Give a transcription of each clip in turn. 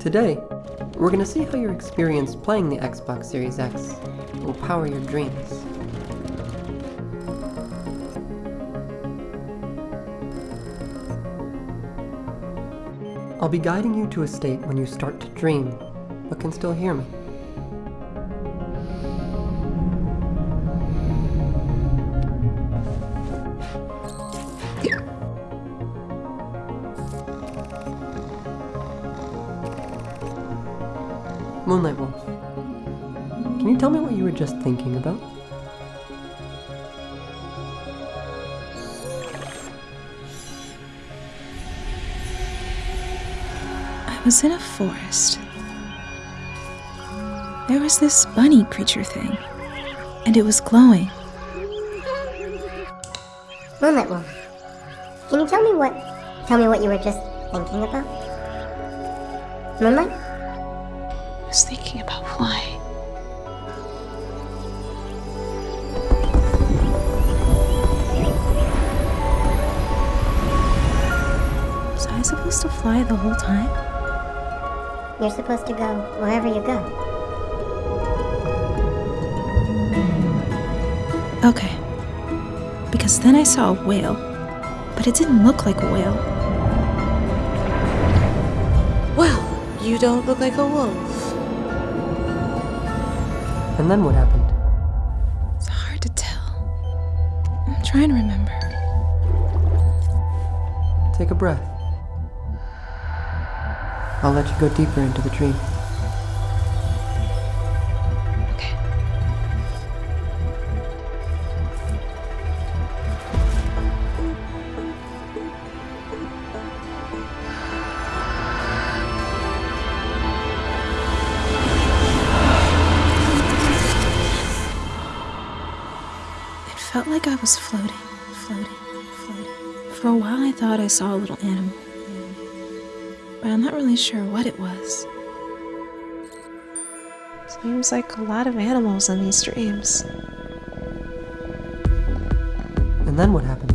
Today, we're going to see how your experience playing the Xbox Series X will power your dreams. I'll be guiding you to a state when you start to dream, but can still hear me. Moonlight Wolf, can you tell me what you were just thinking about? I was in a forest. There was this bunny creature thing, and it was glowing. Moonlight Wolf, can you tell me what tell me what you were just thinking about? Moonlight? I was thinking about flying. Was I supposed to fly the whole time? You're supposed to go wherever you go. Okay. Because then I saw a whale, but it didn't look like a whale. Well, you don't look like a wolf. And then what happened? It's hard to tell. I'm trying to remember. Take a breath. I'll let you go deeper into the dream. Felt like I was floating, floating, floating. For a while, I thought I saw a little animal, but I'm not really sure what it was. Seems like a lot of animals in these dreams. And then what happened?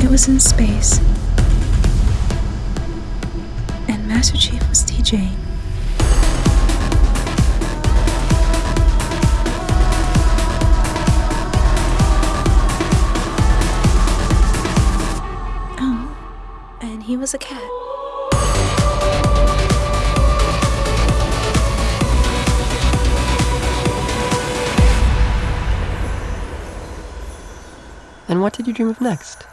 It was in space. And Master Chief was DJing. Was a cat. And what did you dream of next?